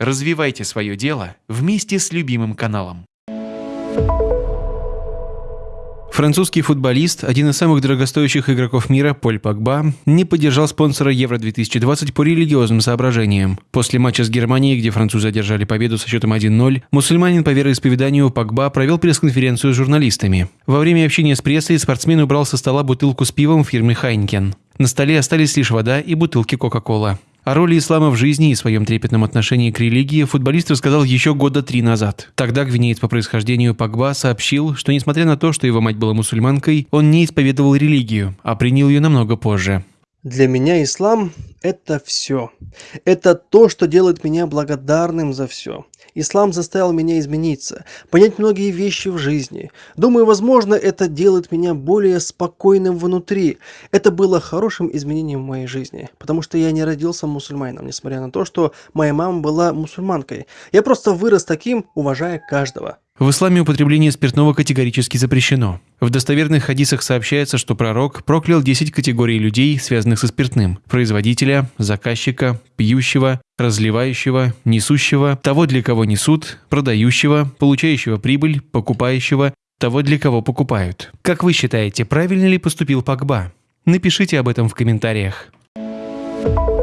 Развивайте свое дело вместе с любимым каналом. Французский футболист, один из самых дорогостоящих игроков мира, Поль Погба, не поддержал спонсора Евро-2020 по религиозным соображениям. После матча с Германией, где французы одержали победу со счетом 1-0, мусульманин по вероисповеданию Погба провел пресс-конференцию с журналистами. Во время общения с прессой спортсмен убрал со стола бутылку с пивом фирмы Хайнкен. На столе остались лишь вода и бутылки Кока-Кола. О роли ислама в жизни и своем трепетном отношении к религии футболист рассказал еще года три назад. Тогда гвинеец по происхождению Пагба сообщил, что несмотря на то, что его мать была мусульманкой, он не исповедовал религию, а принял ее намного позже. Для меня ислам – это все. Это то, что делает меня благодарным за все. Ислам заставил меня измениться, понять многие вещи в жизни. Думаю, возможно, это делает меня более спокойным внутри. Это было хорошим изменением в моей жизни, потому что я не родился мусульманином, несмотря на то, что моя мама была мусульманкой. Я просто вырос таким, уважая каждого. В исламе употребление спиртного категорически запрещено. В достоверных хадисах сообщается, что пророк проклял 10 категорий людей, связанных со спиртным – производителя, заказчика, пьющего, разливающего, несущего, того, для кого несут, продающего, получающего прибыль, покупающего, того, для кого покупают. Как вы считаете, правильно ли поступил Пакба? Напишите об этом в комментариях. Thank you